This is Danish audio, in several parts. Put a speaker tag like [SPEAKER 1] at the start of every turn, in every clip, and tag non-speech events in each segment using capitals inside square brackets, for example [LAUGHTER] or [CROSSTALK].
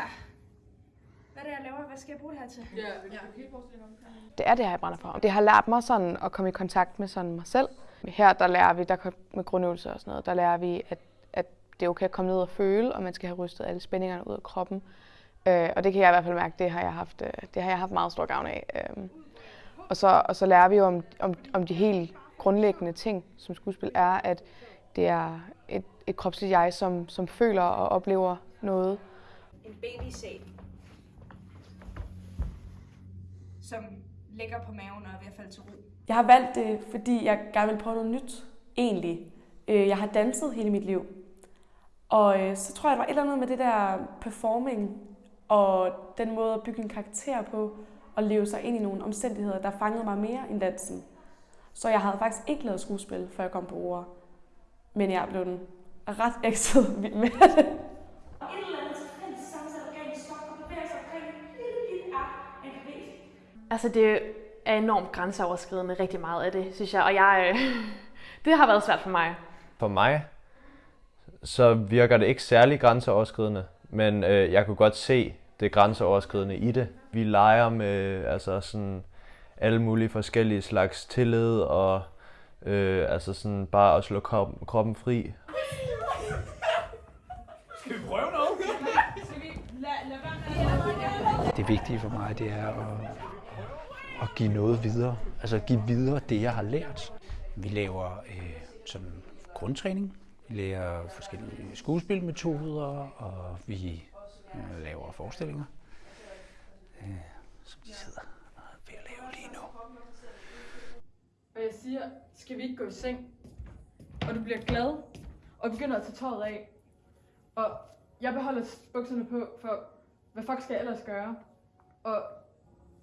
[SPEAKER 1] her. Hvad er det, jeg laver? Hvad skal jeg bruge det her til?
[SPEAKER 2] Ja, vil du helt forestille
[SPEAKER 3] Det er det her, jeg brænder for. Det har lært mig sådan at komme i kontakt med sådan mig selv. Her der lærer vi, der med grundøvelser og sådan noget, der lærer vi, at, at det er okay at komme ned og føle, og man skal have rystet alle spændingerne ud af kroppen. Øh, og det kan jeg i hvert fald mærke, det har jeg haft, øh, det har jeg haft meget stor gavn af. Øh, og, så, og så lærer vi jo om, om, om de helt grundlæggende ting, som skuespil er, at det er et, et kropsligt jeg, som, som føler og oplever noget.
[SPEAKER 1] En babysæl, som ligger på maven og er ved at falde til ro.
[SPEAKER 4] Jeg har valgt det, fordi jeg gerne vil prøve noget nyt, egentlig. Øh, jeg har danset hele mit liv. Og øh, så tror jeg, der var et eller andet med det der performing, og den måde at bygge en karakter på, og leve sig ind i nogle omstændigheder, der fangede mig mere end dansen. Så jeg havde faktisk ikke lavet skuespil, før jeg kom på ord. Men jeg blev den ret ekset med det.
[SPEAKER 5] Altså det er enormt grænseoverskridende rigtig meget af det, synes jeg. Og jeg, øh, [LAUGHS] det har været svært for mig.
[SPEAKER 6] For mig, så virker det ikke særlig grænseoverskridende, men øh, jeg kunne godt se det grænseoverskridende i det. Vi leger med altså sådan alle mulige forskellige slags tillid og øh, altså sådan bare at slå kroppen, kroppen fri.
[SPEAKER 7] Skal vi prøve noget?
[SPEAKER 8] Det vigtige for mig, det er at, at give noget videre. Altså give videre det, jeg har lært. Vi laver øh, sådan grundtræning. Vi lærer forskellige skuespilmetoder, og vi øh, laver forestillinger, øh, som de sidder ved at lave lige nu.
[SPEAKER 2] Og jeg siger, skal vi ikke gå i seng? Og du bliver glad, og begynder at tage tøjet af. Og jeg beholder bukserne på, for hvad fuck skal jeg ellers gøre? Og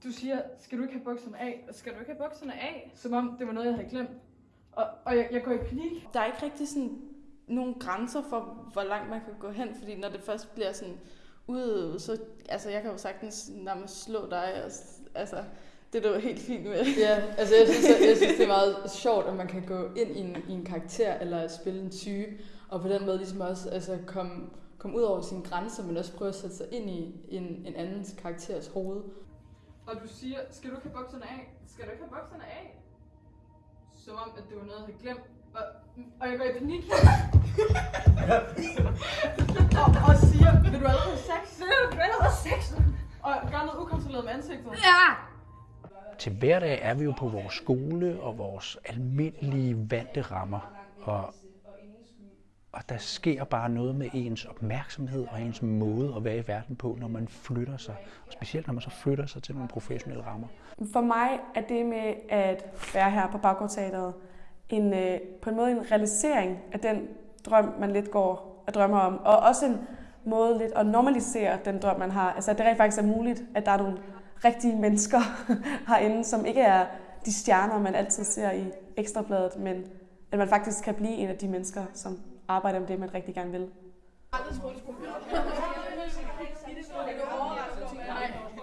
[SPEAKER 2] du siger, skal du ikke have bukserne af? Og skal du ikke have bukserne af? Som om det var noget, jeg havde glemt. Og, og jeg, jeg går i panik.
[SPEAKER 4] Der er ikke rigtig sådan nogle grænser for, hvor langt man kan gå hen, fordi når det først bliver sådan udøvet, så altså, jeg kan jo sagtens nærmest slå dig, og, altså, det er du helt fint med. [LAUGHS]
[SPEAKER 2] Ja, altså jeg synes, jeg, jeg synes, det er meget sjovt, at man kan gå ind i en, i en karakter, eller spille en type, og på den måde ligesom også altså, komme, komme ud over sine grænser, men også prøve at sætte sig ind i en, en andens karakteres hoved. Og du siger, skal du ikke have bukserne af? Skal du ikke have bukserne af? Som om, at det var noget, jeg havde glemt. Og, og jeg går i panik. og, og siger, vil du allerede have sex? Vil du allerede have sex? Og gør noget ukontrolleret med ansigtet.
[SPEAKER 1] Ja!
[SPEAKER 8] Til hverdag er vi jo på vores skole og vores almindelige vante rammer. Og, og der sker bare noget med ens opmærksomhed og ens måde at være i verden på, når man flytter sig. Og specielt når man så flytter sig til nogle professionelle rammer.
[SPEAKER 4] For mig er det med at være her på Baggårdteateret en, øh, på en måde en realisering af den drøm, man lidt går og drømmer om. Og også en måde lidt at normalisere den drøm, man har. Altså at det rent faktisk er muligt, at der er nogle rigtige mennesker [LAUGHS] herinde, som ikke er de stjerner, man altid ser i ekstrabladet, men at man faktisk kan blive en af de mennesker, som arbejder med det, man rigtig gerne vil.
[SPEAKER 2] Aldrig skole skulle [LAUGHS]